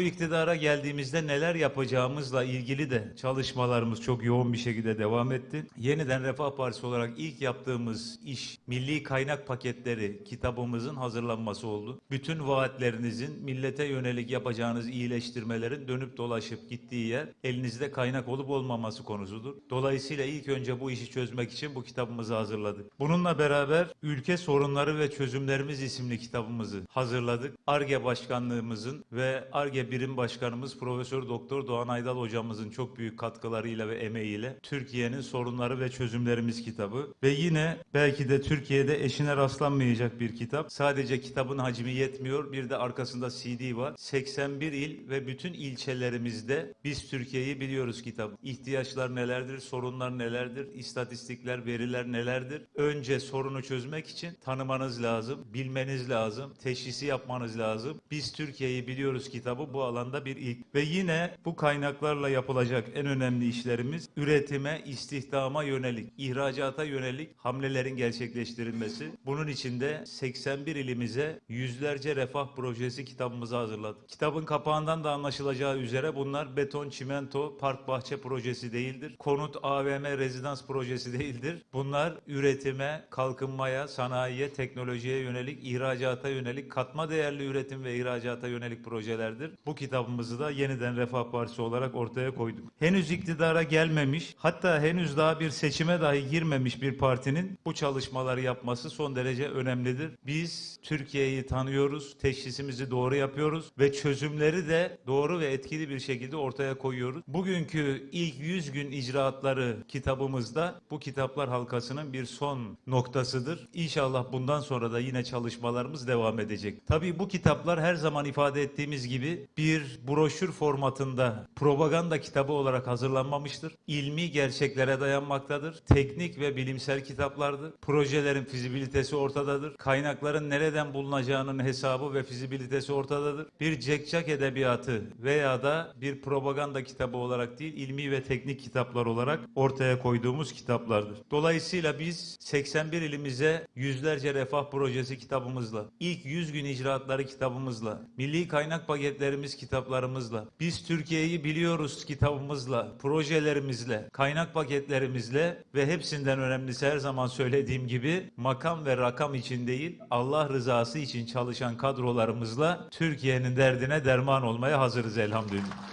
Bu iktidara geldiğimizde neler yapacağımızla ilgili de çalışmalarımız çok yoğun bir şekilde devam etti. Yeniden Refah Partisi olarak ilk yaptığımız iş milli kaynak paketleri kitabımızın hazırlanması oldu. Bütün vaatlerinizin millete yönelik yapacağınız iyileştirmelerin dönüp dolaşıp gittiği yer elinizde kaynak olup olmaması konusudur. Dolayısıyla ilk önce bu işi çözmek için bu kitabımızı hazırladık. Bununla beraber Ülke Sorunları ve Çözümlerimiz isimli kitabımızı hazırladık. ARGE Başkanlığımızın ve ARGE Birim Başkanımız Profesör Doktor Doğan Aydal hocamızın çok büyük katkılarıyla ve emeğiyle Türkiye'nin Sorunları ve Çözümlerimiz kitabı ve yine belki de Türkiye'de eşine rastlanmayacak bir kitap. Sadece kitabın hacmi yetmiyor. Bir de arkasında CD var. 81 il ve bütün ilçelerimizde biz Türkiye'yi biliyoruz kitap. İhtiyaçlar nelerdir, sorunlar nelerdir, istatistikler, veriler nelerdir? Önce sorunu çözmek için tanımanız lazım, bilmeniz lazım, teşhisi yapmanız lazım. Biz Türkiye'yi biliyoruz kitabı bu alanda bir ilk. Ve yine bu kaynaklarla yapılacak en önemli işlerimiz üretime, istihdama yönelik, ihracata yönelik hamlelerin gerçekleştirilmesi. Bunun için de 81 ilimize yüzlerce refah projesi kitabımızı hazırladık. Kitabın kapağından da anlaşılacağı üzere bunlar beton, çimento, park bahçe projesi değildir. Konut, AVM, rezidans projesi değildir. Bunlar üretime, kalkınmaya, sanayiye, teknolojiye yönelik, ihracata yönelik, katma değerli üretim ve ihracata yönelik projelerdir. Bu kitabımızı da yeniden Refah Partisi olarak ortaya koyduk. Henüz iktidara gelmemiş, hatta henüz daha bir seçime dahi girmemiş bir partinin bu çalışmaları yapması son derece önemlidir. Biz Türkiye'yi tanıyoruz, teşhisimizi doğru yapıyoruz ve çözümleri de doğru ve etkili bir şekilde ortaya koyuyoruz. Bugünkü ilk 100 gün icraatları kitabımızda bu kitaplar halkasının bir son noktasıdır. İnşallah bundan sonra da yine çalışmalarımız devam edecek. Tabii bu kitaplar her zaman ifade ettiğimiz gibi bir broşür formatında propaganda kitabı olarak hazırlanmamıştır. İlmi gerçeklere dayanmaktadır. Teknik ve bilimsel kitaplardır. Projelerin fizibilitesi ortadadır. Kaynakların nereden bulunacağının hesabı ve fizibilitesi ortadadır. Bir cekcak edebiyatı veya da bir propaganda kitabı olarak değil, ilmi ve teknik kitaplar olarak ortaya koyduğumuz kitaplardır. Dolayısıyla biz 81 ilimize yüzlerce refah projesi kitabımızla, ilk 100 gün icraatları kitabımızla, milli kaynak paketlerimiz kitaplarımızla, biz Türkiye'yi biliyoruz kitabımızla, projelerimizle, kaynak paketlerimizle ve hepsinden önemlisi her zaman söylediğim gibi makam ve rakam için değil, Allah rızası için çalışan kadrolarımızla Türkiye'nin derdine derman olmaya hazırız elhamdülillah.